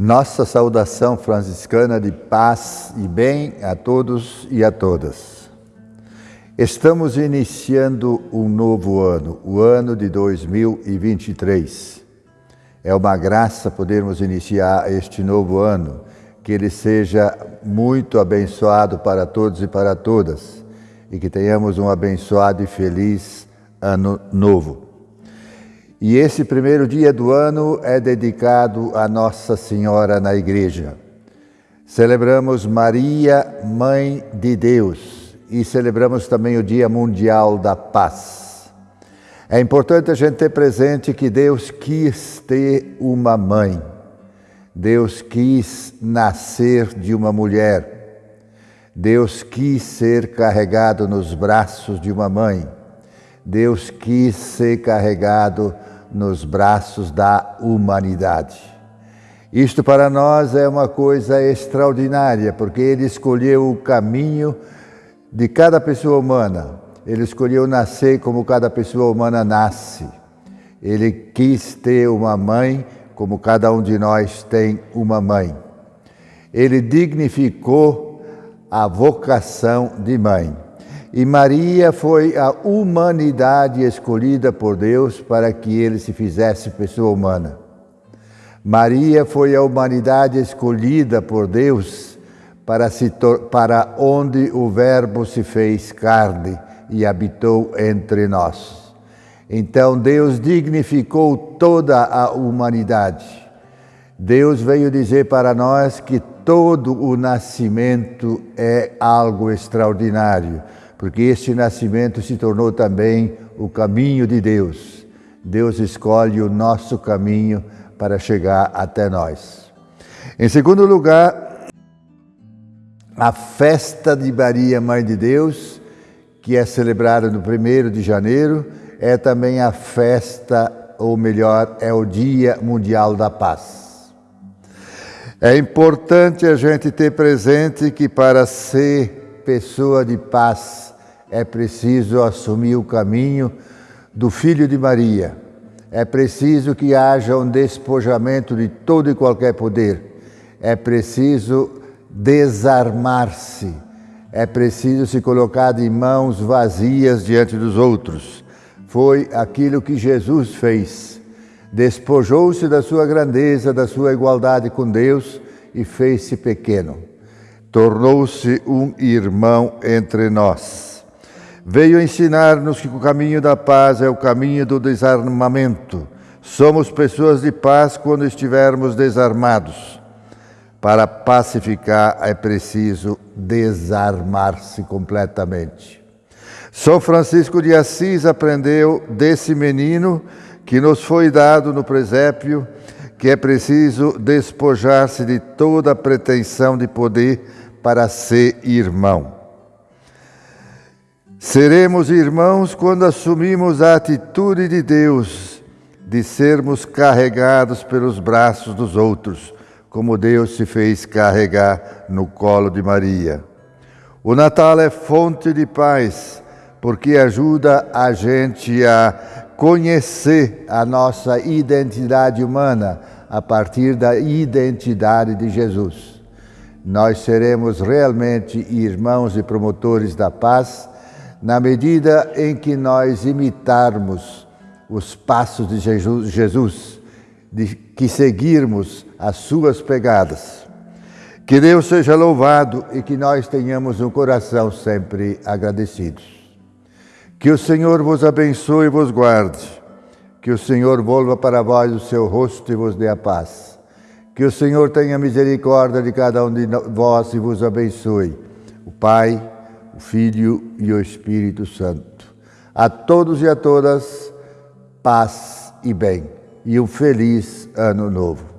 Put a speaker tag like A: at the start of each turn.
A: Nossa saudação franciscana de paz e bem a todos e a todas. Estamos iniciando um novo ano, o ano de 2023. É uma graça podermos iniciar este novo ano, que ele seja muito abençoado para todos e para todas, e que tenhamos um abençoado e feliz ano novo. E esse primeiro dia do ano é dedicado a Nossa Senhora na Igreja. Celebramos Maria, Mãe de Deus, e celebramos também o Dia Mundial da Paz. É importante a gente ter presente que Deus quis ter uma mãe. Deus quis nascer de uma mulher. Deus quis ser carregado nos braços de uma mãe. Deus quis ser carregado nos braços da humanidade. Isto para nós é uma coisa extraordinária, porque Ele escolheu o caminho de cada pessoa humana. Ele escolheu nascer como cada pessoa humana nasce. Ele quis ter uma mãe como cada um de nós tem uma mãe. Ele dignificou a vocação de mãe. E Maria foi a humanidade escolhida por Deus para que ele se fizesse pessoa humana. Maria foi a humanidade escolhida por Deus para, se para onde o Verbo se fez carne e habitou entre nós. Então Deus dignificou toda a humanidade. Deus veio dizer para nós que todo o nascimento é algo extraordinário porque este nascimento se tornou também o caminho de Deus. Deus escolhe o nosso caminho para chegar até nós. Em segundo lugar, a festa de Maria, Mãe de Deus, que é celebrada no 1 de janeiro, é também a festa, ou melhor, é o Dia Mundial da Paz. É importante a gente ter presente que para ser pessoa de paz, é preciso assumir o caminho do Filho de Maria. É preciso que haja um despojamento de todo e qualquer poder. É preciso desarmar-se. É preciso se colocar de mãos vazias diante dos outros. Foi aquilo que Jesus fez. Despojou-se da sua grandeza, da sua igualdade com Deus e fez-se pequeno. Tornou-se um irmão entre nós. Veio ensinar-nos que o caminho da paz é o caminho do desarmamento. Somos pessoas de paz quando estivermos desarmados. Para pacificar é preciso desarmar-se completamente. São Francisco de Assis aprendeu desse menino que nos foi dado no presépio que é preciso despojar-se de toda pretensão de poder para ser irmão. Seremos irmãos quando assumimos a atitude de Deus de sermos carregados pelos braços dos outros, como Deus se fez carregar no colo de Maria. O Natal é fonte de paz, porque ajuda a gente a conhecer a nossa identidade humana a partir da identidade de Jesus. Nós seremos realmente irmãos e promotores da paz na medida em que nós imitarmos os passos de Jesus, de que seguirmos as suas pegadas. Que Deus seja louvado e que nós tenhamos um coração sempre agradecidos. Que o Senhor vos abençoe e vos guarde. Que o Senhor volva para vós o seu rosto e vos dê a paz. Que o Senhor tenha misericórdia de cada um de vós e vos abençoe. O Pai, o Filho e o Espírito Santo. A todos e a todas, paz e bem, e um feliz ano novo.